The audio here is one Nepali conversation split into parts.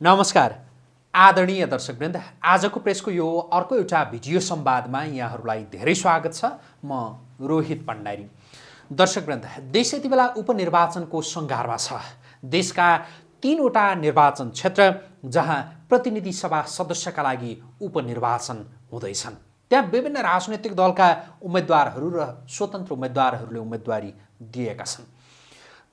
नमस्कार। आदरणीय दर्शकवृन्द आजको प्रेसको यो अर्को एउटा भिडियो संवादमा यहाँहरूलाई धेरै स्वागत छ। म रोहित भण्डारी दर्शकवृन्द देश यति बेला उपनिर्वाचनको सङ्घारमा छ। देशका तिनवटा निर्वाचन क्षेत्र जहाँ प्रतिनिधि सभा सदस्यका लागि उपनिर्वाचन हुँदैछन्। त्यहाँ विभिन्न राजनैतिक दलका उम्मेदवारहरू र स्वतन्त्र उम्मेदवारहरूले उम्मेदवारी दिएका छन्।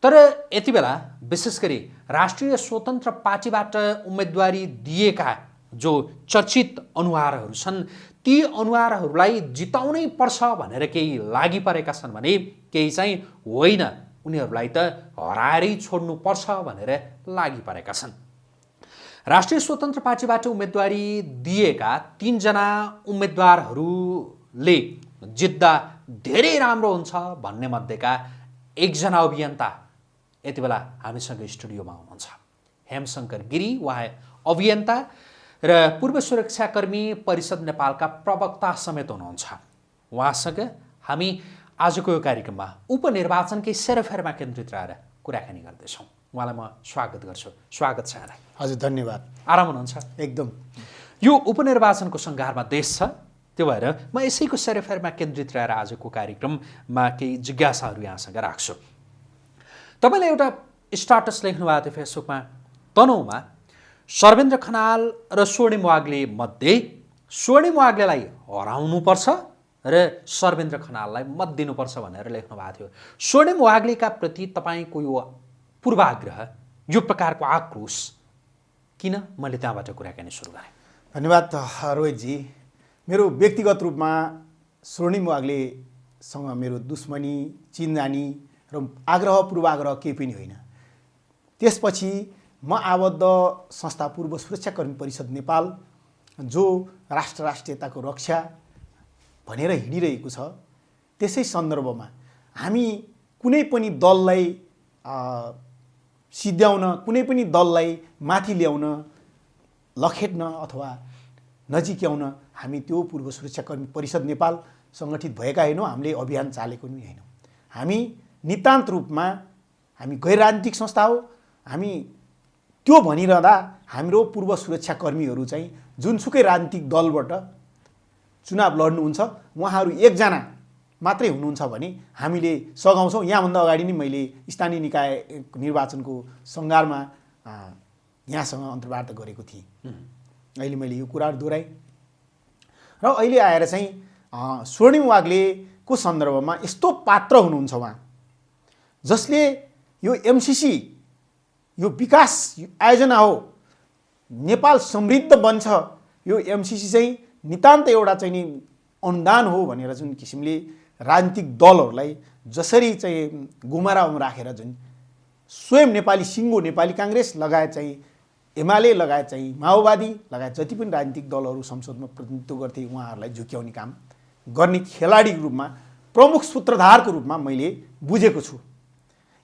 तर यति बेला विशेष गरी राष्ट्रिय स्वतन्त्र पार्टीबाट उम्मेदवारी दिएका जो चर्चित अनुहारहरू छन् ती अनुहारहरूलाई जिताउनै पर्छ भनेर केही लागि परेका छन् भने केही चाहिँ होइन। उनीहरूलाई त हराएरै छोड्नुपर्छ भनेर लागि परेका छन्। राष्ट्रिय स्वतन्त्र पार्टीबाट उम्मेदवारी दिएका तिनजना उम्मेदवारहरूले जित्दा धेरै राम्रो हुन्छ भन्ने मध्येका एकजना अभियन्ता यति बेला हामीसँग स्टुडियोमा हुनुहुन्छ हेमशङ्कर गिरी उहाँ अभियन्ता र पूर्व सुरक्षाकर्मी परिषद नेपालका प्रवक्ता समेत हुनुहुन्छ। उहाँसँग हामी आजको यो कार्यक्रममा उपनिर्वाचनकै सेरोफेरमा केन्द्रित रहेर कुराकानी गर्दैछौँ। उहाँलाई म स्वागत गर्छु। स्वागत छ यहाँलाई। हजुर धन्यवाद। आराम हुनुहुन्छ? एकदम। यो उपनिर्वाचनको सङ्घारमा देश छ त्यो भएर म यसैको सेरोफेरमा केन्द्रित रहेर आजको कार्यक्रममा केही जिज्ञासाहरू यहाँसँग राख्छु। तपाईँले एउटा स्टाटस लेख्नुभएको थियो फेसबुकमा। तनहुमा सर्वेन्द्र खनाल र स्वर्णिम वाग्ले मध्ये स्वर्णिम वाग्लेलाई हराउनुपर्छ र सर्वेन्द्र खनाललाई मत दिनुपर्छ भनेर लेख्नु भएको थियो। स्वर्णिम वाग्लेका प्रति तपाईँको यो पूर्वाग्रह यो प्रकारको आक्रोश किन? मैले त्यहाँबाट कुराकानी सुरु गरेँ। धन्यवाद रोहितजी। मेरो व्यक्तिगत रूपमा स्वर्णिम वाग्लेसँग मेरो दुश्मनी चिनजानी र आग्रह पूर्वाग्रह केही पनि होइन। त्यसपछि म आबद्ध संस्था पूर्व सुरक्षाकर्मी परिषद नेपाल जो राष्ट्र राष्ट्रियताको रक्षा भनेर हिँडिरहेको छ। त्यसै सन्दर्भमा हामी कुनै पनि दललाई सिद्ध्याउन कुनै पनि दललाई माथि ल्याउन लखेट्न अथवा नजिक्याउन हामी त्यो पूर्व सुरक्षाकर्मी परिषद नेपाल सङ्गठित भएका होइनौँ हामीले अभियान चालेको पनि होइनौँ। हामी नितान्त रूपमा हामी गैर राजनीतिक संस्था हो। हामी त्यो भनिरहँदा हाम्रो पूर्व सुरक्षाकर्मीहरू चाहिँ जुनसुकै राजनीतिक दलबाट चुनाव लड्नुहुन्छ उहाँहरू एकजना मात्रै हुनुहुन्छ भने हामीले सघाउँछौँ। यहाँभन्दा अगाडि नै मैले स्थानीय निकाय निर्वाचनको सङ्घारमा यहाँसँग अन्तर्वार्ता गरेको थिएँ। अहिले मैले यो कुराहरू दोहोऱ्याएँ। र अहिले आएर चाहिँ स्वर्णिम वाग्लेको सन्दर्भमा यस्तो पात्र हुनुहुन्छ उहाँ। जसले यो एमसिसी यो विकास आयोजना हो नेपाल समृद्ध बन्छ यो एमसिसी चाहिँ नितान्त एउटा चाहिँ नि अनुदान हो भनेर जुन किसिमले राजनीतिक दलहरूलाई जसरी चाहिँ गुमारामा राखेर जुन स्वयं नेपाली सिङ्गो नेपाली काङ्ग्रेस लगायत चाहिँ एमाले लगायत चाहिँ माओवादी लगायत जति पनि राजनीतिक दलहरू संसदमा प्रतिनिधित्व गर्थे उहाँहरूलाई झुक्याउने काम गर्ने खेलाडीको रूपमा प्रमुख सूत्रधारको रूपमा मैले बुझेको छु।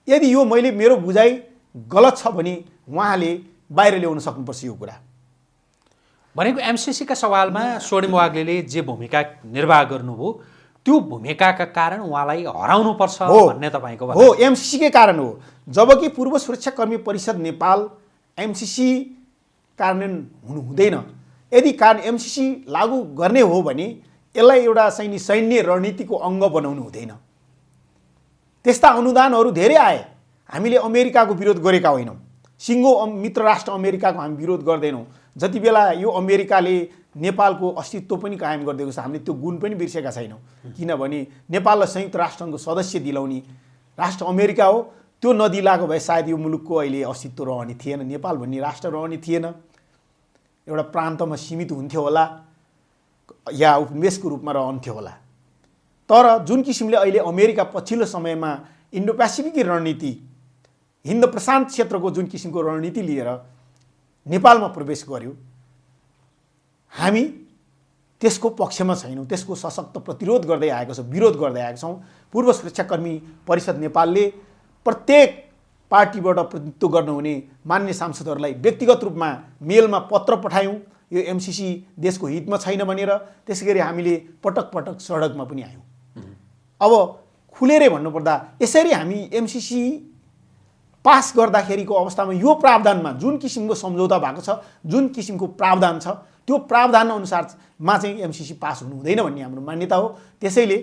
यदि यो मैले मेरो बुझाइ गलत छ भने उहाँले बाहिर ल्याउन सक्नुपर्छ यो कुरा। भनेको एमसिसीका सवालमा स्वर्णिम वाग्ले जे भूमिका निर्वाह गर्नुभयो त्यो भूमिकाका कारण उहाँलाई हराउनुपर्छ हो। भन्ने तपाईँको हो एमसिसीकै कारण हो। जबकि पूर्व सुरक्षाकर्मी परिषद नेपाल एमसिसी कार्यान्वयन हुनु हुँदैन यदि कारण एमसिसी लागू गर्ने हो भने यसलाई एउटा सैन्य सैन्य रणनीतिको अङ्ग बनाउनु हुँदैन। त्यस्ता अनुदानहरू धेरै आए। हामीले अमेरिकाको विरोध गरेका होइनौँ। सिङ्गो मित्र राष्ट्र अमेरिकाको हामी विरोध गर्दैनौँ। जति बेला यो अमेरिकाले नेपालको अस्तित्व पनि कायम गरिदिएको छ हामीले त्यो गुण पनि बिर्सेका छैनौँ। किनभने नेपाललाई संयुक्त राष्ट्रको सदस्य दिलाउने राष्ट्र अमेरिका हो। त्यो नदिलाएको भए सायद यो मुलुकको अहिले अस्तित्व रहने थिएन। नेपाल भन्ने राष्ट्र रहने थिएन। एउटा प्रान्तमा सीमित हुन्थ्यो होला या उपनिवेशको रूपमा रहन्थ्यो होला। तर जुन किसिमले अहिले अमेरिका पछिल्लो समयमा इन्डो पेसिफिकी रणनीति हिन्द प्रशान्त क्षेत्रको जुन किसिमको रणनीति लिएर नेपालमा प्रवेश गर्यो हामी त्यसको पक्षमा छैनौँ त्यसको सशक्त प्रतिरोध गर्दै आएको छ विरोध गर्दै आएको छौँ। पूर्व सुरक्षाकर्मी परिषद नेपालले प्रत्येक पार्टीबाट प्रतिनिधित्व गर्नुहुने मान्य सांसदहरूलाई व्यक्तिगत रूपमा मेलमा पत्र पठायौँ। यो एमसिसी देशको हितमा छैन भनेर त्यसै गरी हामीले पटक पटक सडकमा पनि आयौँ। अब खुलेरै भन्नुपर्दा यसरी हामी एमसिसी पास गर्दाखेरिको अवस्थामा यो प्रावधानमा जुन किसिमको सम्झौता भएको छ जुन किसिमको प्रावधान छ त्यो प्रावधान अनुसारमा चाहिँ एमसिसी पास हुनु हुँदैन भन्ने हाम्रो मान्यता हो। त्यसैले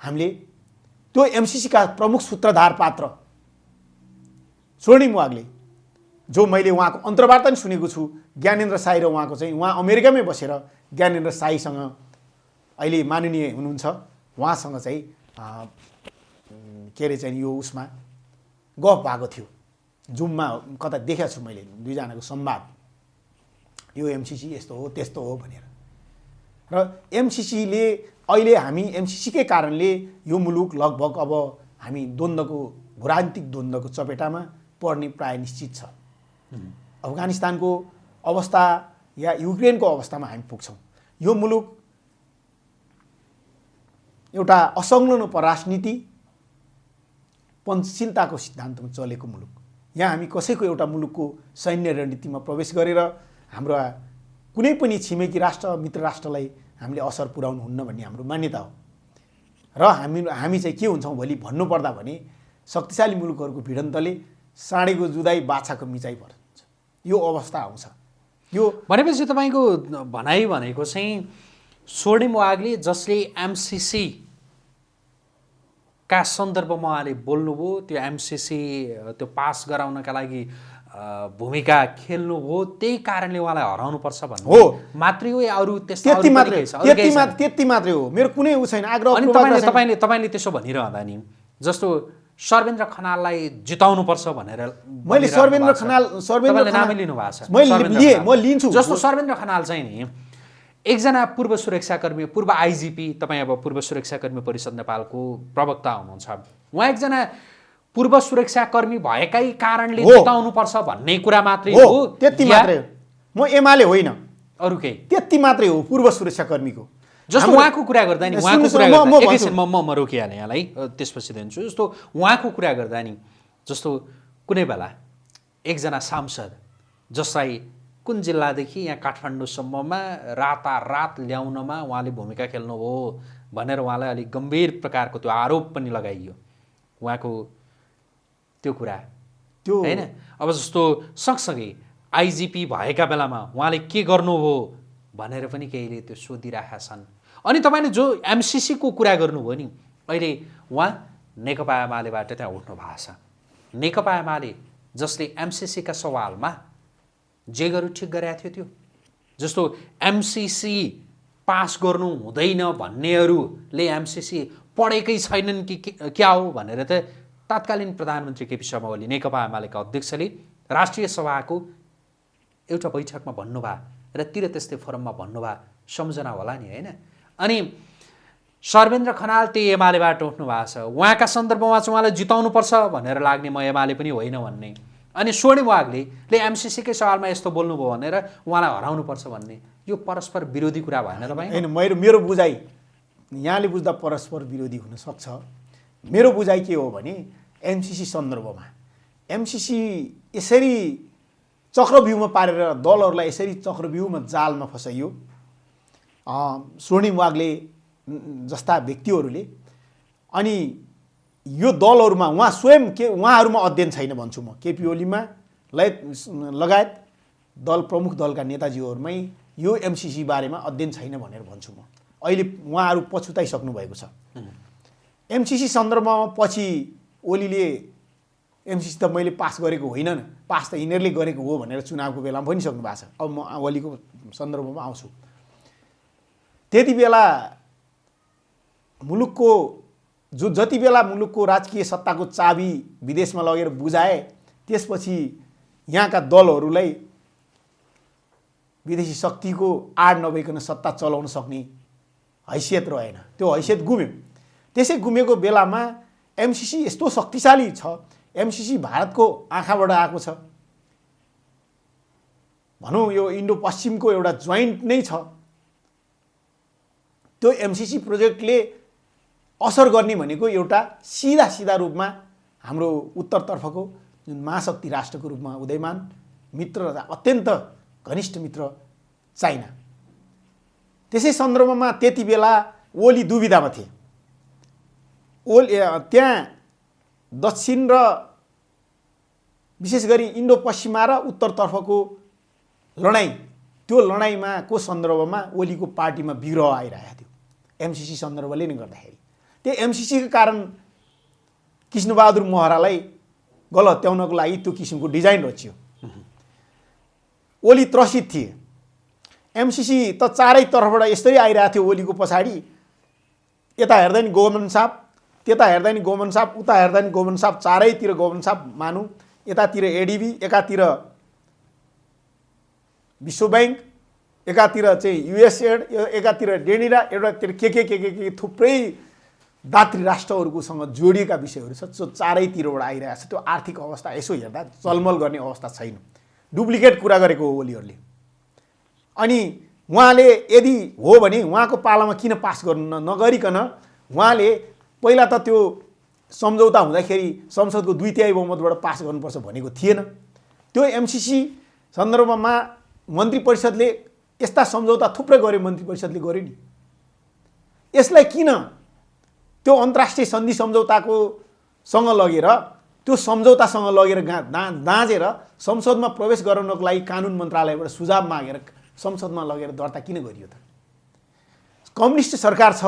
हामीले त्यो एमसिसीका प्रमुख सूत्रधार पात्र स्वर्णिम वागले जो मैले उहाँको अन्तर्वार्ता पनि सुनेको छु ज्ञानेन्द्र साई र उहाँको चाहिँ उहाँ अमेरिकामै बसेर ज्ञानेन्द्र साईसँग अहिले माननीय हुनुहुन्छ। उहाँसँग चाहिँ के अरे चाहिँ यो उसमा गफ भएको थियो। जुममा कता देखेको छु मैले दुईजनाको संवाद यो एमसिसी यस्तो हो त्यस्तो हो भनेर। र एमसिसीले अहिले हामी एमसिसीकै कारणले यो मुलुक लगभग अब हामी द्वन्द्वको भूरान्तिक द्वन्द्वको चपेटामा पर्ने प्राय निश्चित छ। अफगानिस्तानको अवस्था या युक्रेनको अवस्थामा हामी पुग्छौँ। यो मुलुक एउटा असंलग्न परराजनीति पञ्चशीलताको सिद्धान्तमा चलेको मुलुक। यहाँ हामी कसैको एउटा मुलुकको सैन्य रणनीतिमा प्रवेश गरेर हाम्रो कुनै पनि छिमेकी राष्ट्र मित्र राष्ट्रलाई हामीले असर पुर्याउनु हुन्न भन्ने हाम्रो मान्यता हो। र हामी हामी चाहिँ के हुन्छौँ भोलि भन्नुपर्दा भने शक्तिशाली मुलुकहरूको भिडन्तले साँडेको जुदाई बाछाको मिचाइ पर्छ यो अवस्था आउँछ। यो भनेपछि तपाईँको भनाइ भनेको चाहिँ स्वर्णिम वागले जसले एमसिसी का सन्दर्भमा उहाँले बोल्नुभयो त्यो एमसिसी त्यो पास गराउनका लागि भूमिका खेल्नुभयो त्यही कारणले उहाँलाई हराउनुपर्छ भन्नु हो। मात्रै हो या अरू त्यति मात्रै त्यति? मात्र त्यति मात्रै हो मेरो कुनै ऊ छैन आग्रह अनि तपाईँले। तपाईँले तपाईँले त्यसो भनिरहँदा नि जस्तो सर्वेन्द्र खनाललाई जिताउनुपर्छ भनेर मैले सर्वेन्द्र। खनाल सर्वेन्द्र खनाल नामै लिनु भएको छ मैले लिएँ। म लिन्छु जस्तो सर्वेन्द्र खनाल चाहिँ नि एकजना पूर्व सुरक्षाकर्मी पूर्व आइजिपी तपाईँ अब पूर्व सुरक्षाकर्मी परिषद नेपालको प्रवक्ता हुनुहुन्छ। उहाँ एकजना पूर्व सुरक्षाकर्मी भएकै कारणले। जिताउनुपर्छ भन्ने कुरा मात्रै हो त्यति मात्रै हो। म एमाले होइन। अरू केही? त्यति मात्रै हो पूर्व सुरक्षाकर्मीको। जस्तो उहाँको कुरा गर्दा नि उहाँको कुरा म- म गर्दा रोकिहालेँ यहाँलाई त्यसपछि दिन्छु। जस्तो उहाँको कुरा गर्दा नि जस्तो कुनै बेला एकजना सांसद जसलाई कुन जिल्लादेखि यहाँ काठमाडौँसम्ममा रातारात ल्याउनमा उहाँले भूमिका खेल्नुभयो भनेर उहाँलाई अलिक गम्भीर प्रकारको त्यो आरोप पनि लगाइयो। उहाँको त्यो कुरा। त्यो होइन? अब जस्तो सँगसँगै आइजिपी भएका बेलामा उहाँले के गर्नुभयो भनेर पनि केहीले त्यो सोधिरहेका छन् अनि तपाईँले जो एमसिसीको कुरा गर्नुभयो नि अहिले उहाँ नेकपा एमालेबाट त्यहाँ उठ्नु भएको छ। नेकपा एमाले जसले एमसिसीका सवालमा जे गर्यो ठिक गरेको थियो त्यो। जस्तो एमसिसी पास गर्नु हुँदैन भन्नेहरूले एमसिसी पढेकै छैनन् के- क्या हो भनेर त तत्कालीन प्रधानमन्त्री केपी शर्मा ओली नेकपा एमालेका अध्यक्षले राष्ट्रिय सभाको एउटा बैठकमा भन्नुभयो र तिर त्यस्तै फोरममा भन्नुभयो सम्झना होला नि होइन। अनि सर्वेन्द्र खनाल त्यही एमालेबाट उठ्नु भएको छ उहाँका सन्दर्भमा चाहिँ उहाँलाई जिताउनुपर्छ भनेर लाग्ने म एमाले पनि होइन भन्ने। अनि स्वर्णिम वागले ले एमसिसीकै सवालमा यस्तो बोल्नुभयो भनेर उहाँलाई हराउनुपर्छ भन्ने। यो परस्पर विरोधी कुरा भएन तपाईँ होइन मेरो मेरो बुझाइ यहाँले बुझ्दा परस्पर विरोधी हुनसक्छ मेरो बुझाइ के हो भने एमसिसी सन्दर्भमा एमसिसी यसरी चक्रव्यूहमा पारेर दलहरूलाई यसरी चक्रव्यूहमा जालमा फसाइयो। स्वर्णिम वागले जस्ता व्यक्तिहरूले अनि यो दलहरूमा उहाँ स्वयं के उहाँहरूमा अध्ययन छैन भन्छु म। केपी ओलीमा लगायत लगायत दल प्रमुख दलका नेताजीहरूमै यो एमसिसी बारेमा अध्ययन छैन भनेर भन्छु म। अहिले उहाँहरू पछुताइसक्नु भएको छ। एमसिसी सन्दर्भमा पछि ओलीले एमसिसी त मैले पास गरेको होइन पास त यिनीहरूले गरेको हो भनेर चुनावको बेलामा भनिसक्नु भएको छ। अब म ओलीको सन्दर्भमा आउँछु। त्यति बेला मुलुकको जो जति बेला मुलुकको राजकीय सत्ताको चाबी विदेशमा लगेर बुझाए त्यसपछि यहाँका दलहरूलाई विदेशी शक्तिको आड नभइकन सत्ता चलाउन सक्ने हैसियत रहेन। त्यो हैसियत गुम्यो। त्यसै गुमेको बेलामा एमसिसी यस्तो शक्तिशाली छ। एमसिसी भारतको आँखाबाट आएको छ। भनौँ यो इन्डो पश्चिमको एउटा जोइन्ट नै छ। त्यो एमसिसी प्रोजेक्टले असर गर्ने भनेको एउटा सिधा सिधा रूपमा हाम्रो उत्तरतर्फको जुन महाशक्ति राष्ट्रको रूपमा उदयमान मित्र र अत्यन्त घनिष्ठ मित्र चाइना। त्यसै सन्दर्भमा त्यति बेला ओली दुविधामा थिए। ओली त्यहाँ दक्षिण र विशेष गरी इन्डो पश्चिमा र उत्तरतर्फको लडाइँ त्यो लडाइँमा को सन्दर्भमा ओलीको पार्टीमा विग्रह आइरहेको थियो। एमसिसी सन्दर्भले नै गर्दाखेरि। त्यो एमसिसीको कारण कृष्णबहादुर महरालाई गलत्याउनको लागि त्यो किसिमको डिजाइन रचियो। ओली त्रसित थिए। एमसिसी त चारैतर्फबाट यसरी आइरहेको थियो ओलीको पछाडि। यता हेर्दा नि गोमन साप त्यता हेर्दा नि गोमन साप उता हेर्दा नि गोमन साप चारैतिर गोमन साप मानौँ। यतातिर एडिबी एकातिर विश्व ब्याङ्क एकातिर चाहिँ युएसएड एकातिर डेनिरा एउटातिर के के के के के थुप्रै दात्री राष्ट्रहरूकोसँग जोडिएका विषयहरू छ जो चारैतिरबाट आइरहेको छ। त्यो आर्थिक अवस्था यसो हेर्दा चलमल गर्ने अवस्था छैन। डुप्लिकेट कुरा गरेको हो ओलीहरूले। अनि उहाँले यदि हो भने उहाँको पालामा किन पास गर्नु नगरिकन उहाँले पहिला त त्यो सम्झौता हुँदाखेरि संसदको दुई तिहाई बहुमतबाट पास गर्नुपर्छ भनेको थिएन। त्यो एमसिसी सन्दर्भमा मन्त्री परिषदले यस्ता सम्झौता थुप्रै गर्यो मन्त्री परिषदले गर्यो नि। यसलाई किन त्यो अन्तर्राष्ट्रिय सन्धि सम्झौताको सँग लगेर त्यो सम्झौतासँग लगेर गा दा दाँजेर संसदमा प्रवेश गराउनको लागि कानुन मन्त्रालयबाट सुझाव मागेर संसदमा लगेर दर्ता किन गरियो त? कम्युनिस्ट सरकार छ।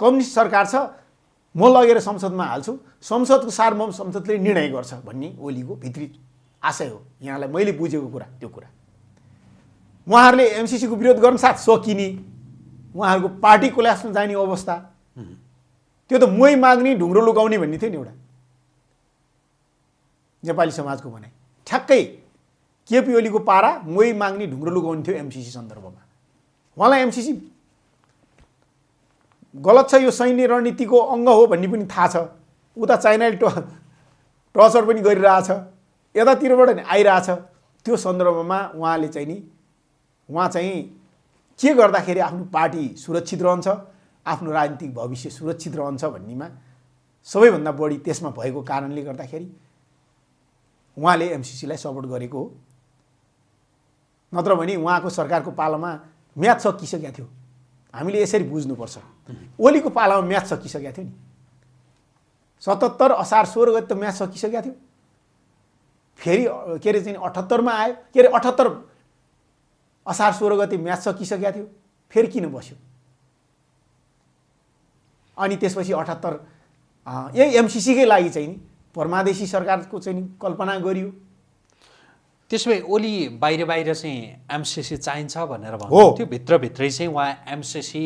कम्युनिस्ट सरकार छ। म लगेर संसदमा हाल्छु। संसदको सार्वभौम संसदले निर्णय गर्छ भन्ने ओलीको भित्री आशय हो। यहाँलाई मैले बुझेको कुरा त्यो कुरा। उहाँहरूले एमसिसीको विरोध गर्न साथ सकिने। उहाँहरूको पार्टी कोल्यासमा जाने अवस्था। त्यो त मोही माग्ने ढुङ्ग्रो लुकाउने भन्ने थियो नि एउटा। नेपाली समाजको भनाइ। ठ्याक्कै केपी ओलीको पारा मोही माग्ने ढुङ्ग्रो लुकाउने थियो एमसिसी सन्दर्भमा। उहाँलाई एमसिसी गलत छ यो सैन्य रणनीतिको अङ्ग हो भन्ने पनि थाहा छ। उता चाइनाले ट टर्चर पनि गरिरहेछ। यतातिरबाट नि आइरहेछ। त्यो सन्दर्भमा उहाँले चाहिँ नि उहाँ चाहिँ के गर्दाखेरि आफ्नो पार्टी सुरक्षित रहन्छ? आफ्नो राजनीतिक भविष्य सुरक्षित रहन्छ भन्नेमा सबैभन्दा बढी त्यसमा भएको कारणले गर्दाखेरि उहाँले एमसिसीलाई सपोर्ट गरेको हो। नत्र भने उहाँको सरकारको पालामा म्याच सकिसकेको थियो। हामीले यसरी बुझ्नुपर्छ। ओलीको पालामा म्याच सकिसकेको थियो नि। सतहत्तर असार सोह्र गति त म्याच सकिसकेको थियो। फेरि के अरे चाहिँ अठहत्तरमा आयो। के अरे अठहत्तर असार सोह्र गति म्याच सकिसकेको थियो। फेरि किन बस्यो? अनि त्यसपछि अठहत्तर यही एमसिसीकै लागि चाहिँ नि परमादेशी सरकारको चाहिँ नि कल्पना गरियो त्यसो भए ओली बाहिर बाहिर चाहिँ एमसिसी चाहिन्छ भनेर हो। भन्नुहुन्थ्यो भित्रभित्रै चाहिँ उहाँ एमसिसी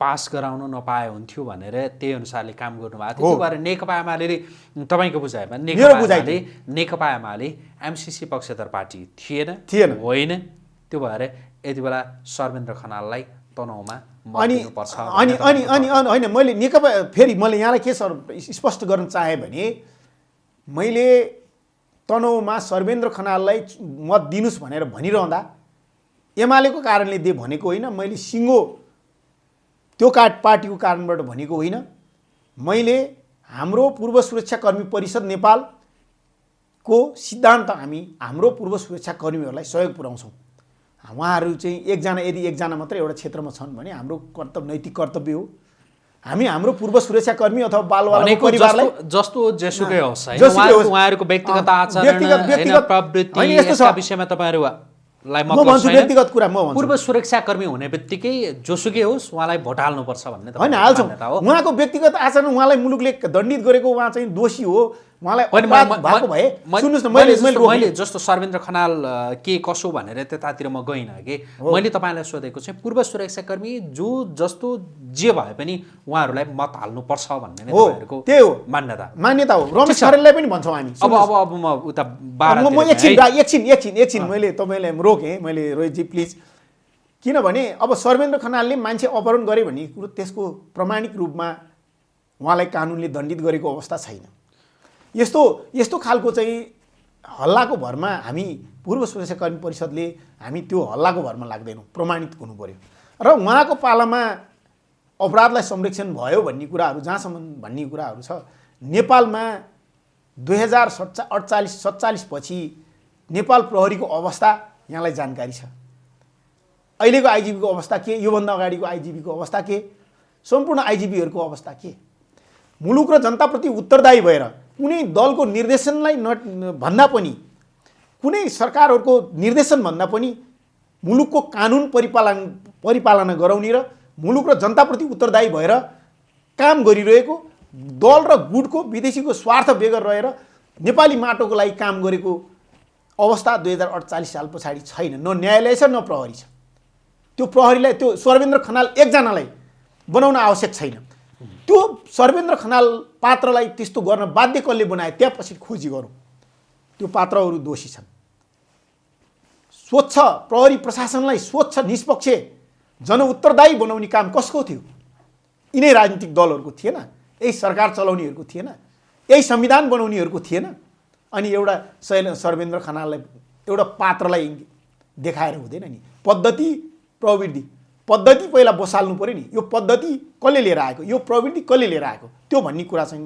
पास गराउन नपाए हुन्थ्यो भनेर त्यही अनुसारले काम गर्नुभएको थियो। त्यो भएर नेकपा एमाले तपाईँको बुझाइमा मेरो नेकपा एमाले नेकपा एमाले एमसिसी पक्षधर पार्टी थिएन थिएन। होइन त्यो भएर यति बेला सर्वेन्द्र खनाललाई तनहुमा मत अनि अनि अनि अनि अनि होइन मैले नेकपा फेरि मैले यहाँलाई के सर स्पष्ट गर्न चाहेँ भने मैले तनहुमा सर्वेन्द्र खनाललाई मत दिनुहोस् भनेर भनिरहँदा एमालेको कारणले दे भनेको होइन मैले सिङ्गो त्यो का पार्टीको कारणबाट भनेको होइन। मैले हाम्रो पूर्व सुरक्षाकर्मी परिषद नेपालको सिद्धान्त हामी हाम्रो पूर्व सुरक्षाकर्मीहरूलाई सहयोग पुर्याउँछौँ। उहाँहरू चाहिँ एकजना यदि एकजना मात्रै एउटा क्षेत्रमा छन् भने हाम्रो कर्तव्य नैतिक कर्तव्य हो। हामी हाम्रो पूर्व सुरक्षाकर्मी अथवा बालबालिका परिवारलाई जस्तो जेसुकै होस् उहाँहरूको व्यक्तिगत आचरण व्यक्तिगत- प्रवृत्ति यस्तो विषयमा कुरा म पूर्व सुरक्षाकर्मी हुने बित्तिकै जोसुकै होस् उहाँलाई भोट हाल्नुपर्छ भन्ने होइन हाल्छौँ। उहाँको व्यक्तिगत आचरण उहाँलाई मुलुकले दण्डित गरेको उहाँ चाहिँ दोषी हो। उहाँलाई जस्तो- सर्वेन्द्र खनाल के कसो भनेर त्यतातिर म गइनँ कि? मैले तपाईँलाई सोधेको चाहिँ पूर्व सुरक्षाकर्मी जो जस्तो जे भए पनि उहाँहरूलाई मत हाल्नुपर्छ भन्ने नै हो त्यही हो। मान्यता। मान्यता हो। रमेश। खरेललाई पनि भन्छौँ हामी। अब अब अब म उता बाह्र म म एकछिन एकछिन एकछिन एकछिन मैले तपाईँलाई रोकेँ मैले रोहितजी प्लिज। किनभने अब सर्वेन्द्र खनालले मान्छे अपहरण गरे भन्ने कुरो त्यसको प्रमाणिक रूपमा उहाँलाई कानुनले दण्डित गरेको अवस्था छैन। यस्तो यस्तो खालको चाहिँ हल्लाको भरमा हामी पूर्व सुरक्षाकर्मी परिषदले हामी त्यो हल्लाको भरमा लाग्दैनौँ प्रमाणित हुनु पऱ्यो र उहाँको पालामा अपराधलाई संरक्षण भयो भन्ने कुराहरू जहाँसम्म भन्ने कुराहरू छ नेपालमा दुई हजार सत्ता अडचालिस सत्तालिसपछि नेपाल प्रहरीको अवस्था यहाँलाई जानकारी छ। अहिलेको आइजिपीको अवस्था के? योभन्दा अगाडिको आइजिपीको अवस्था के? सम्पूर्ण आइजिपीहरूको अवस्था के? मुलुक र जनताप्रति उत्तरदायी भएर कुनै दलको निर्देशनलाई न भन्दा पनि कुनै सरकारहरूको निर्देशन भन्दा पनि मुलुकको कानुन परिपालन परिपालना गराउने र मुलुक र जनताप्रति उत्तरदायी भएर काम गरिरहेको दल र गुटको विदेशीको स्वार्थ बेगर रहेर नेपाली माटोको लागि काम गरेको अवस्था दुई हजार अडचालिस साल पछाडि छैन। न न्यायालय छ न प्रहरी छ। त्यो प्रहरीलाई त्यो सर्वेन्द्र खनाल एकजनालाई बनाउन आवश्यक छैन। त्यो सर्वेन्द्र खनाल पात्रलाई त्यस्तो गर्न बाध्य कसले बनाए त्यहाँपछि खोजी गरौँ। त्यो पात्रहरू दोषी छन्। स्वच्छ प्रहरी प्रशासनलाई स्वच्छ निष्पक्ष जनउत्तरदायी बनाउने काम कसको थियो? यिनै राजनीतिक दलहरूको थिएन। यही सरकार चलाउनेहरूको थिएन। यही संविधान बनाउनेहरूको थिएन। अनि एउटा शैल सर्वेन्द्र खनाललाई एउटा पात्रलाई देखाएर हुँदैन नि। पद्धति प्रवृत्ति। पद्धति पहिला बसाल्नु पऱ्यो नि। यो पद्धति कसले लिएर आएको? यो प्रवृत्ति कसले लिएर आएको? त्यो भन्ने कुरा चाहिँ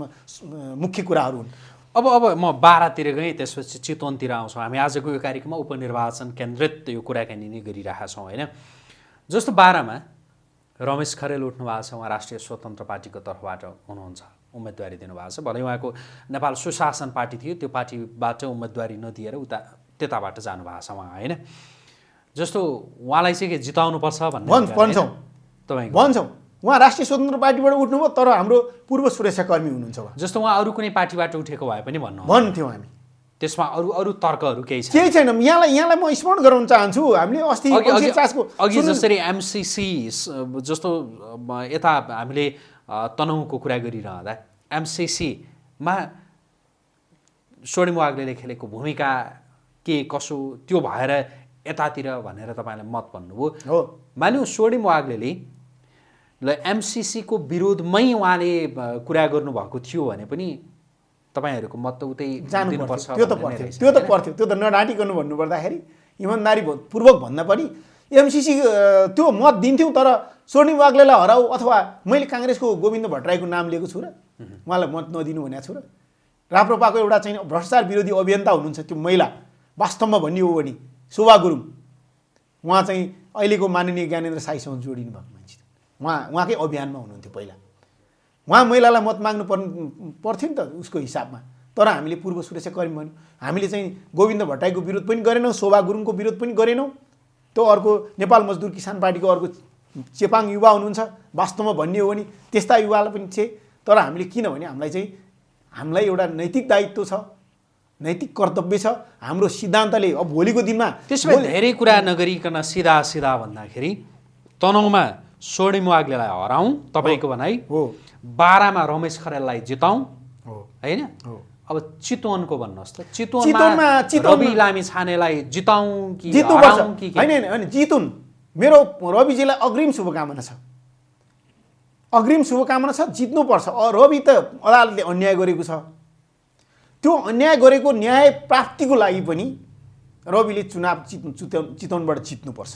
मुख्य कुराहरू हुन्। अब अब म बाह्रतिर गएँ त्यसपछि चितवनतिर आउँछौँ। हामी आजको यो कार्यक्रममा उपनिर्वाचन केन्द्रित यो कुराकानी नै गरिरहेका छौँ होइन? जस्तो बाह्रमा रमेश खरेल उठ्नु भएको छ उहाँ राष्ट्रिय स्वतन्त्र पार्टीको तर्फबाट हुनुहुन्छ उम्मेदवारी दिनुभएको छ। भलै उहाँको नेपाल सुशासन पार्टी थियो त्यो पार्टीबाट उम्मेदवारी नदिएर उता त्यताबाट जानुभएको छ उहाँ होइन? जस्तो उहाँलाई चाहिँ के जिताउनुपर्छ भन्ने भन्छौँ? तपाईँको। भन्छौँ। उहाँ राष्ट्रिय स्वतन्त्र पार्टीबाट उठ्नुभयो तर हाम्रो पूर्व सुरक्षाकर्मी हुनुहुन्छ जस्तो उहाँ अरू कुनै पार्टीबाट उठेको भए पनि भन्नु भन्थ्यौँ हामी। त्यसमा अरू अरू तर्कहरू केही छ केही छैन। यहाँलाई यहाँलाई म स्मरण गराउन चाहन्छु। हामीले अस्ति अघि जसरी एमसिसी जस्तो यता हामीले तनहुँको कुरा गरिरहँदा एमसिसीमा स्वर्णिम वाग्लेले खेलेको भूमिका के कसो त्यो भएर यतातिर भनेर तपाईँले मत भन्नुभयो। हो। मान्यो स्वर्णिम वाग्लेले ल एमसिसीको विरोधमै उहाँले कुरा गर्नुभएको थियो भने पनि तपाईँहरूको मत त उतै जानु दिनुपर्छ पर्थ्यो त्यो त पर्थ्यो। त्यो त? पर्थ्यो। त्यो त नडाँटिकनु भन्नुपर्दाखेरि इमान्दारी पूर्वक भन्दा पनि एमसिसी त्यो मत दिन्थ्यौँ तर स्वर्णिम वाग्लेलाई हराऊ अथवा मैले काङ्ग्रेसको गोविन्द भट्टराईको नाम लिएको छु र उहाँलाई मत नदिनु भनेको छु र राप्रपाको एउटा चाहिँ भ्रष्टाचार विरोधी अभियन्ता हुनुहुन्छ त्यो महिला वास्तवमा भन्ने हो भने शोभा गुरुङ उहाँ चाहिँ अहिलेको माननीय ज्ञानेन्द्र साईसँग जोडिनु भएको मान्छे उहाँ उहाँकै अभियानमा हुनुहुन्थ्यो पहिला। उहाँ महिलालाई मत माग्नु पर्ने पर्थ्यो नि त उसको हिसाबमा। तर हामीले पूर्व सुरक्षाकर्मी भन्यौँ। हामीले चाहिँ गोविन्द भट्टराईको विरोध पनि गरेनौँ शोभा गुरुङको विरोध पनि गरेनौँ। त्यो अर्को नेपाल मजदुर किसान पार्टीको अर्को चेपाङ युवा हुनुहुन्छ। वास्तवमा भन्ने हो भने त्यस्ता युवालाई पनि छे तर हामीले किनभने हामीलाई चाहिँ हामीलाई एउटा नैतिक दायित्व छ। नैतिक कर्तव्य छ। हाम्रो सिद्धान्तले अब भोलिको दिनमा त्यसो भए धेरै कुरा नगरिकन सिधा सिधा भन्दाखेरि तनहुँमा स्वर्णिम वाग्लेलाई हराउँ तपाईँको भनाइ। हो। बाह्रमा रमेश खरेललाई जिताउँ। हो। होइन? हो। अब चितवनको भन्नुहोस् त। चितवनमा- रवि लामी छानेलाई जिताउँ कि के? होइन होइन जितुन्। मेरो रविजीलाई अग्रिम शुभकामना छ। अग्रिम शुभकामना छ जित्नुपर्छ। रवि त अदालतले अन्याय गरेको छ। त्यो अन्याय गरेको न्याय प्राप्तिको लागि पनि रविले चुनाव जित्नु चितवन चितवनबाट जित्नुपर्छ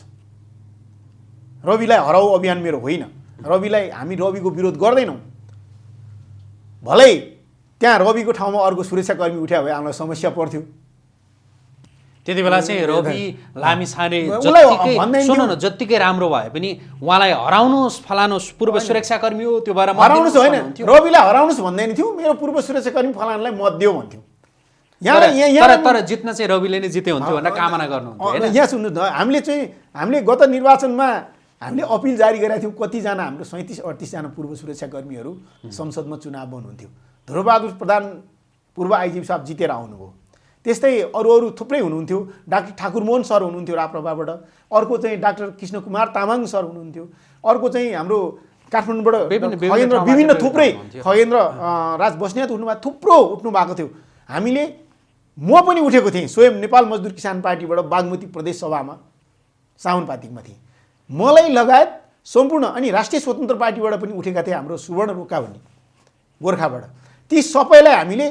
रविलाई हराउ अभियान मेरो होइन। रविलाई हामी रविको विरोध गर्दैनौँ। भलै त्यहाँ रविको ठाउँमा अर्को सुरक्षाकर्मी उठ्यो भए हामीलाई समस्या पर्थ्यो। त्यति बेला चाहिँ रवि लामी छाने उसलाई जत्तिकै भन्दैन सुन्नु न। जत्तिकै राम्रो भए पनि उहाँलाई हराउनुहोस् फलानुहोस् पूर्व सुरक्षाकर्मी हो त्यो भएर हराउनुहोस् होइन। रविलाई हराउनुहोस् भन्दैन थियो मेरो पूर्व सुरक्षाकर्मी फलानलाई मत दियो भन्थ्यो। यहाँ यहाँ तर- जित्न चाहिँ रविले नै जिते हुन्थ्यो भनेर कामना होइन? यहाँ सुन्नुहोस् न हामीले चाहिँ हामीले गत निर्वाचनमा हामीले अपिल जारी गरेका थियौँ कतिजना हाम्रो सैँतिस अडतिसजना पूर्व सुरक्षाकर्मीहरू संसदमा चुनाव बन्नुहुन्थ्यो ध्रुवबहादुर प्रधान पूर्व आइजिपी साहब जितेर आउनुभयो। त्यस्तै अरू अरू थुप्रै हुनुहुन्थ्यो। डाक्टर ठाकुर मोहन सर हुनुहुन्थ्यो राप्रपाबाट अर्को चाहिँ डाक्टर कृष्ण कुमार तामाङ सर हुनुहुन्थ्यो। अर्को चाहिँ हाम्रो काठमाडौँबाट खगेन्द्र विभिन्न थुप्रै। खगेन्द्र राज बस्नेत उठ्नुभएको थुप्रो उठ्नु भएको थियो। हामीले म पनि उठेको थिएँ स्वयं नेपाल मजदुर किसान पार्टीबाट बागमती प्रदेश सभामा साउनपातिकमा थिएँ। मलाई लगायत सम्पूर्ण अनि राष्ट्रिय स्वतन्त्र पार्टीबाट पनि उठेका थिए हाम्रो सुवर्ण रोका भन्ने गोर्खाबाट। ती सबैलाई हामीले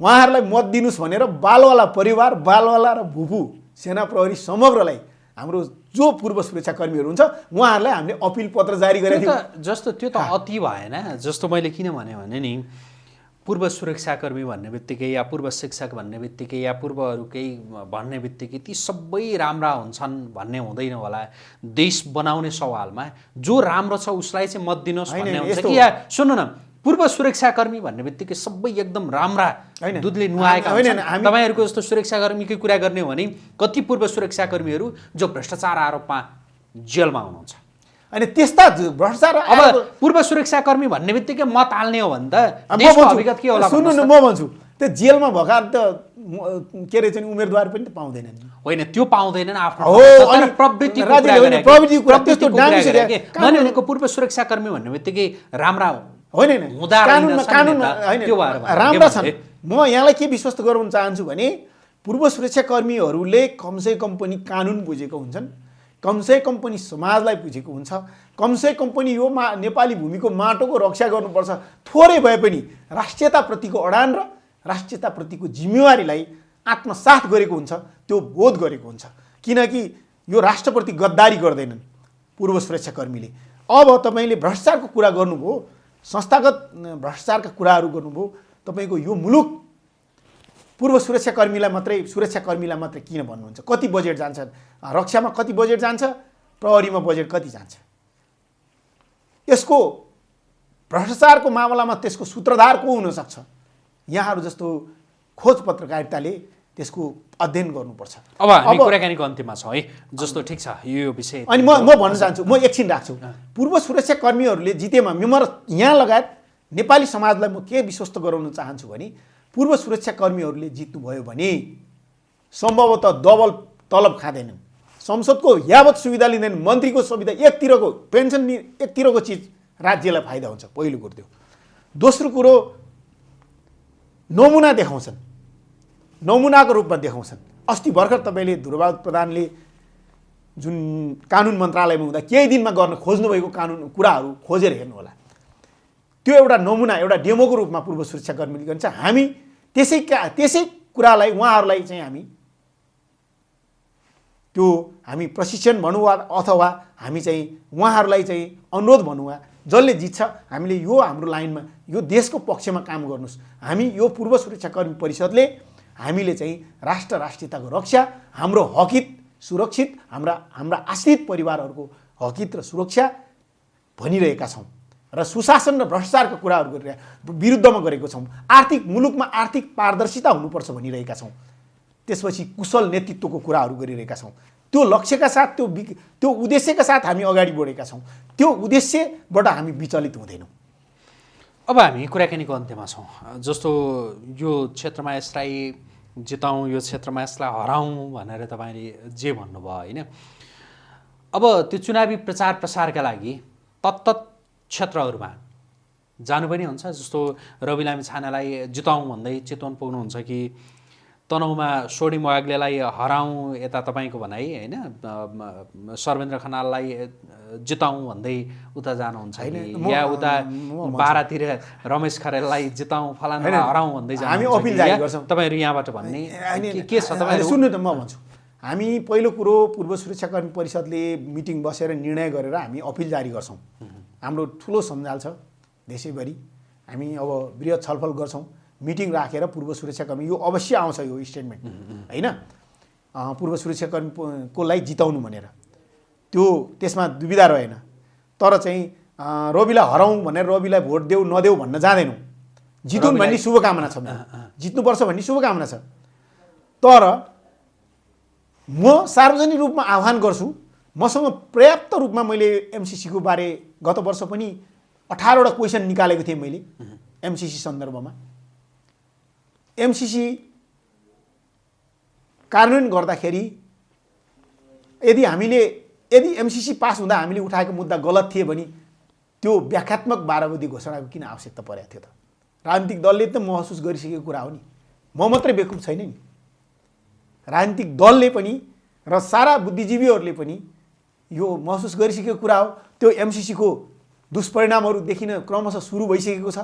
उहाँहरूलाई मत दिनुहोस् भनेर बालवाला परिवार बालवाला र भुपु सेना प्रहरी समग्रलाई हाम्रो जो पूर्व सुरक्षाकर्मीहरू हुन्छ उहाँहरूलाई हामीले अपिल पत्र जारी गरेका थियौँ। जस्तो त्यो त अति भएन जस्तो मैले किन भने नि पूर्व सुरक्षाकर्मी भन्ने बित्तिकै या पूर्व शिक्षक भन्ने बित्तिकै या पूर्वहरू केही भन्ने बित्तिकै ती सबै राम्रा हुन्छन् भन्ने हुँदैन होला। देश बनाउने सवालमा जो राम्रो छ उसलाई चाहिँ मत दिनुहोस् भन्ने हुन्छ कि या सुन्नु न पूर्व सुरक्षाकर्मी भन्ने बित्तिकै सबै एकदम राम्रा। दुधले नुहाएका तपाईँहरूको जस्तो सुरक्षाकर्मीकै कुरा गर्ने हो भने कति पूर्व सुरक्षाकर्मीहरू जो भ्रष्टाचार आरोपमा जेलमा हुनुहुन्छ? अनि त्यस्ता भ्रष्टाचार अब पूर्व सुरक्षाकर्मी भन्ने बित्तिकै मत हाल्ने हो भने त के होला सुन्नु न म भन्छु। त्यो जेलमा भएका त के अरे चाहिँ उम्मेदवार पनि त पाउँदैनन्? होइन त्यो पाउँदैनन् आफ्नो पूर्व सुरक्षाकर्मी भन्ने बित्तिकै राम्रा होइन होइन। राम्रा छन्? म यहाँलाई के विश्वस्त गराउन चाहन्छु भने पूर्व सुरक्षाकर्मीहरूले कमसे कम पनि कानुन बुझेको हुन्छन् कमसे कम पनि समाजलाई बुझेको हुन्छ कमसे कम पनि यो मा नेपाली भूमिको माटोको रक्षा गर्नुपर्छ। थोरै भए पनि राष्ट्रियताप्रतिको अडान र राष्ट्रियताप्रतिको जिम्मेवारीलाई आत्मसात गरेको हुन्छ त्यो बोध गरेको हुन्छ। किनकि यो राष्ट्रप्रति गद्दारी गर्दैनन् पूर्व सुरक्षाकर्मीले। अब तपाईँले भ्रष्टाचारको कुरा गर्नुभयो संस्थागत भ्रष्टाचारका कुराहरू गर्नुभयो। तपाईँको यो मुलुक पूर्व सुरक्षाकर्मीलाई मात्रै सुरक्षाकर्मीलाई मात्रै किन भन्नुहुन्छ? कति बजेट जान्छ? रक्षामा कति बजेट जान्छ? प्रहरीमा बजेट कति जान्छ? यसको भ्रष्टाचारको मामलामा त्यसको सूत्रधार को हुनसक्छ? यहाँहरू जस्तो खोज पत्रकारिताले त्यसको अध्ययन गर्नुपर्छ। अब हामी कुराकानीको अन्त्यमा छौँ है। जस्तो ठिक छ यो विषय अनि म म भन्न चाहन्छु म एकछिन राख्छु। पूर्व सुरक्षाकर्मीहरूले जितेमा म यहाँ लगायत नेपाली समाजलाई म के विश्वस्त गराउन चाहन्छु भने पूर्व सुरक्षाकर्मीहरूले जित्नुभयो भने सम्भवतः डबल तलब खाँदैनन्। संसदको यावत सुविधा लिँदैन मन्त्रीको सुविधा एकतिरको पेन्सन एकतिरको चिज राज्यलाई फाइदा हुन्छ पहिलो कुरो त्यो। दोस्रो कुरो नमुना देखाउँछन्। नमुनाको रूपमा देखाउँछन्। अस्ति भर्खर तपाईँले ध्रुवबहादुर प्रधानले जुन कानुन मन्त्रालयमा हुँदा केही दिनमा गर्न खोज्नुभएको कानुन कुराहरू खोजेर हेर्नु होला त्यो एउटा नमुना एउटा डेमोको रूपमा पूर्व सुरक्षाकर्मीले गर्छ हामी त्यसै का त्यसै कुरालाई उहाँहरूलाई चाहिँ हामी त्यो हामी प्रशिक्षण भनौँ वा अथवा हामी चाहिँ उहाँहरूलाई चाहिँ अनुरोध भनौँ वा जसले जित्छ हामीले यो हाम्रो लाइनमा यो देशको पक्षमा काम गर्नुहोस्। हामी यो पूर्व सुरक्षाकर्मी परिषदले हामीले चाहिँ राष्ट्र राष्ट्रियताको रक्षा हाम्रो हकित सुरक्षित हाम्रा हाम्रा आश्रित परिवारहरूको हकित र सुरक्षा भनिरहेका छौँ र सुशासन र भ्रष्टाचारको कुराहरू गरिरहेका विरुद्धमा गरेको छौँ। आर्थिक मुलुकमा आर्थिक पारदर्शिता हुनुपर्छ भनिरहेका छौँ। त्यसपछि कुशल नेतृत्वको कुराहरू गरिरहेका छौँ। त्यो लक्ष्यका साथ त्यो त्यो उद्देश्यका साथ हामी अगाडि बढेका छौँ। त्यो उद्देश्यबाट हामी विचलित हुँदैनौँ। अब हामी कुराकानीको अन्त्यमा छौँ। जस्तो यो क्षेत्रमा यसलाई जिताउँ यो क्षेत्रमा यसलाई हराउँ भनेर तपाईँले जे भन्नुभयो होइन? अब त्यो चुनावी प्रचार प्रसारका लागि तत्त क्षेत्रहरूमा जानु पनि हुन्छ। जस्तो रवि लामी छानालाई जिताउँ भन्दै चितवन पुग्नुहुन्छ कि तनहुमा सोडी मोयाग्लेलाई हराउँ यता तपाईँको भनाइ होइन? सर्वेन्द्र खनाललाई जिताउँ भन्दै उता जानुहुन्छ होइन, या उता। बाह्रतिर रमेश खरेललाई जिताउँ फलाना हराउँ भन्दै हामी अपिल जारी गर्छौँ। तपाईँहरू यहाँबाट भन्ने के- छ तपाईँहरू? सुन्नु त म भन्छु। हामी पहिलो कुरो पूर्व सुरक्षाकर्मी परिषदले मिटिङ बसेर निर्णय गरेर हामी अपिल जारी गर्छौँ। हाम्रो ठुलो सञ्जाल छ देशैभरि। हामी अब वृहत छलफल गर्छौँ। मिटिङ राखेर पूर्व सुरक्षाकर्मी यो अवश्य आउँछ यो स्टेटमेन्ट होइन? पूर्व सुरक्षाकर्मी को- कोलाई जिताउनु भनेर। त्यो त्यसमा दुविधा रहेन। तर चाहिँ रविलाई हराउँ भनेर रविलाई भोट देऊ नदेऊ भन्न जाँदैनौँ। जितुन् भन्ने शुभकामना छ। जित्नुपर्छ भन्ने शुभकामना छ। तर म सार्वजनिक रूपमा आह्वान गर्छु। मसँग पर्याप्त रूपमा मैले एमसिसीको बारे गत वर्ष पनि अठारवटा क्वेसन निकालेको थिएँ मैले एमसिसी सन्दर्भमा। एमसिसी कार्यान्वयन गर्दाखेरि यदि हामीले यदि एमसिसी पास हुँदा हामीले उठाएको मुद्दा गलत थिए भने त्यो व्याख्यात्मक बाह्रवती घोषणाको किन आवश्यकता परेको थियो त? राजनीतिक दलले त महसुस गरिसकेको कुरा हो नि। म मात्रै बेकुब छैन नि। राजनीतिक दलले पनि र सारा बुद्धिजीवीहरूले पनि यो महसुस गरिसकेको कुरा हो। त्यो एमसिसीको दुष्परिणामहरू देखिन क्रमशः सुरु भइसकेको छ।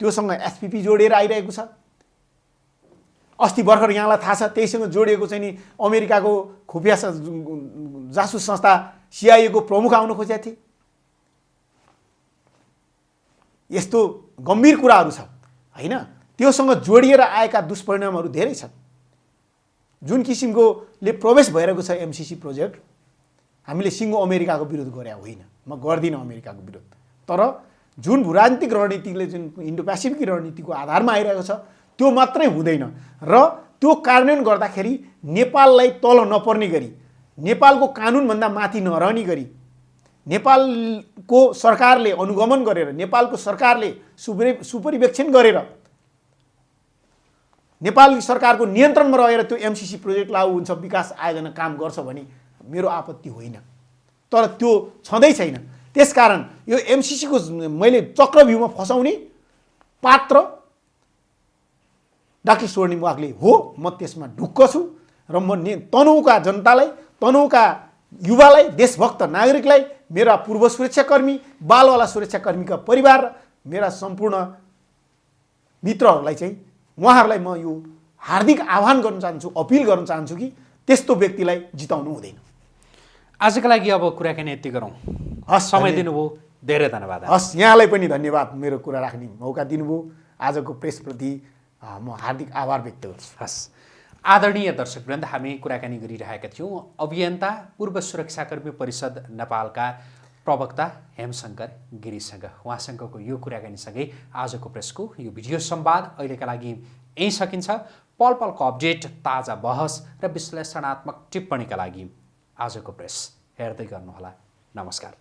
त्योसँग एसपिपी जोडिएर आइरहेको छ। अस्ति भर्खर यहाँलाई थाहा छ त्यहीसँग जोडिएको चाहिँ नि अमेरिकाको खुफिया जासुस संस्था सिआइएको प्रमुख आउन खोजेका थिए। यस्तो गम्भीर कुराहरू छ होइन? त्योसँग जोडिएर आएका दुष्परिणामहरू धेरै छन्। जुन किसिमकोले प्रवेश भइरहेको छ एमसिसी प्रोजेक्ट हामीले सिङ्गो अमेरिकाको विरोध गरे होइन। म गर्दिनँ अमेरिकाको विरोध। तर जुन भूराजनीतिक रणनीतिले जुन इन्डो पेसिफिक रणनीतिको आधारमा आइरहेको छ त्यो मात्रै हुँदैन। र त्यो कार्यान्वयन गर्दाखेरि नेपाललाई तल नपर्ने गरी नेपालको कानुनभन्दा माथि नरहने गरी नेपालको सरकारले अनुगमन गरेर नेपालको सरकारले सुपरि सुपरिवेक्षण गरेर नेपाली सरकारको नियन्त्रणमा रहेर त्यो एमसिसी प्रोजेक्ट लागू हुन्छ विकास आयोजना काम गर्छ भने मेरो आपत्ति होइन। तर त्यो छँदै छैन। त्यसकारण यो एमसिसीको मैले चक्रव्यूहमा फसाउने पात्र डाक्टर स्वर्णिम वागले हो म त्यसमा ढुक्क छु र म ने तनहुका जनतालाई तनहुका युवालाई देशभक्त नागरिकलाई मेरा पूर्व सुरक्षाकर्मी बालवाला सुरक्षाकर्मीका परिवार र मेरा सम्पूर्ण मित्रहरूलाई चाहिँ उहाँहरूलाई म यो हार्दिक आह्वान गर्न चाहन्छु अपिल गर्न चाहन्छु कि त्यस्तो व्यक्तिलाई जिताउनु हुँदैन। आजको लागि अब कुराकानी यति गरौँ। हस्, समय दिनुभयो धेरै धन्यवाद। हस् यहाँलाई पनि धन्यवाद मेरो कुरा राख्ने मौका दिनुभयो। आजको प्रेसप्रति म हार्दिक आभार व्यक्त गर्छु। हस्। आदरणीय दर्शकवृन्द हामी कुराकानी गरिरहेका थियौँ। अभियन्ता पूर्व सुरक्षाकर्मी परिषद नेपालका प्रवक्ता हेमशङ्कर गिरीसँग। उहाँसँगको यो कुराकानीसँगै आजको प्रेसको यो भिडियो संवाद अहिलेका लागि यहीँ सकिन्छ। पल पलको अपडेट ताजा बहस र विश्लेषणात्मक टिप्पणीका लागि आजको प्रेस हेर्दै गर्नुहोला। नमस्कार।